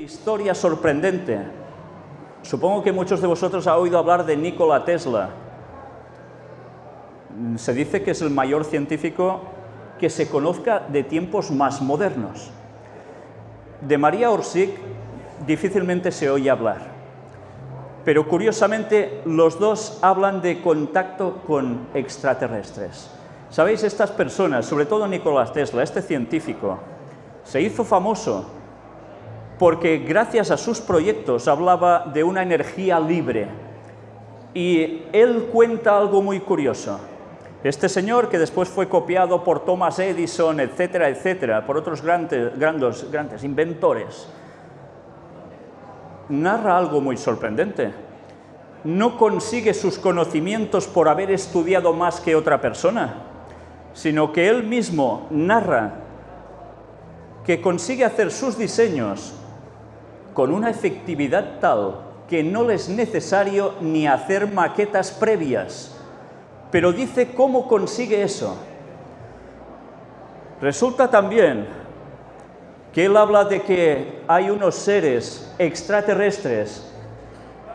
historia sorprendente. Supongo que muchos de vosotros han oído hablar de Nikola Tesla. Se dice que es el mayor científico que se conozca de tiempos más modernos. De María Orsic difícilmente se oye hablar, pero curiosamente los dos hablan de contacto con extraterrestres. Sabéis, estas personas, sobre todo Nikola Tesla, este científico, se hizo famoso porque gracias a sus proyectos hablaba de una energía libre. Y él cuenta algo muy curioso. Este señor, que después fue copiado por Thomas Edison, etcétera, etcétera, por otros grandes, grandes, grandes inventores, narra algo muy sorprendente. No consigue sus conocimientos por haber estudiado más que otra persona, sino que él mismo narra que consigue hacer sus diseños con una efectividad tal que no es necesario ni hacer maquetas previas. Pero dice cómo consigue eso. Resulta también que él habla de que hay unos seres extraterrestres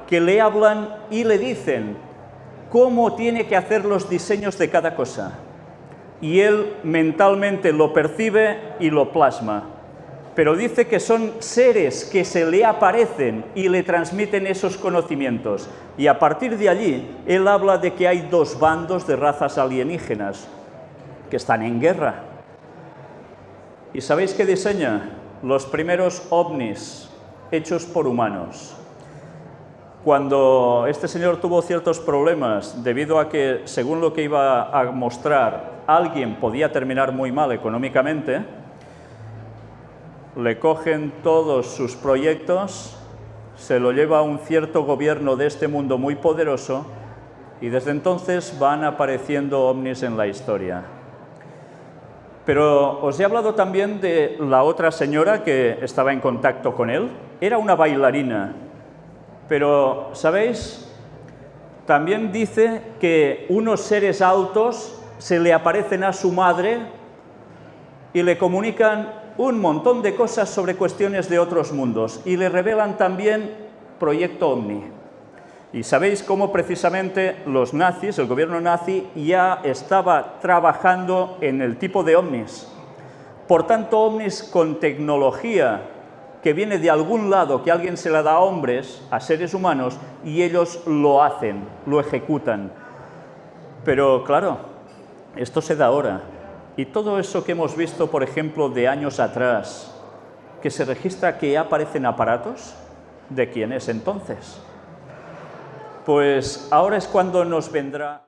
que le hablan y le dicen cómo tiene que hacer los diseños de cada cosa. Y él mentalmente lo percibe y lo plasma pero dice que son seres que se le aparecen y le transmiten esos conocimientos. Y a partir de allí, él habla de que hay dos bandos de razas alienígenas que están en guerra. ¿Y sabéis qué diseña? Los primeros ovnis hechos por humanos. Cuando este señor tuvo ciertos problemas debido a que, según lo que iba a mostrar, alguien podía terminar muy mal económicamente, le cogen todos sus proyectos, se lo lleva a un cierto gobierno de este mundo muy poderoso y desde entonces van apareciendo ovnis en la historia. Pero os he hablado también de la otra señora que estaba en contacto con él. Era una bailarina, pero, ¿sabéis? También dice que unos seres altos se le aparecen a su madre y le comunican un montón de cosas sobre cuestiones de otros mundos y le revelan también Proyecto Omni. Y sabéis cómo precisamente los nazis, el gobierno nazi, ya estaba trabajando en el tipo de ovnis. Por tanto, ovnis con tecnología que viene de algún lado, que alguien se la da a hombres, a seres humanos, y ellos lo hacen, lo ejecutan. Pero claro, esto se da ahora. Y todo eso que hemos visto, por ejemplo, de años atrás, que se registra que aparecen aparatos, ¿de quién es entonces? Pues ahora es cuando nos vendrá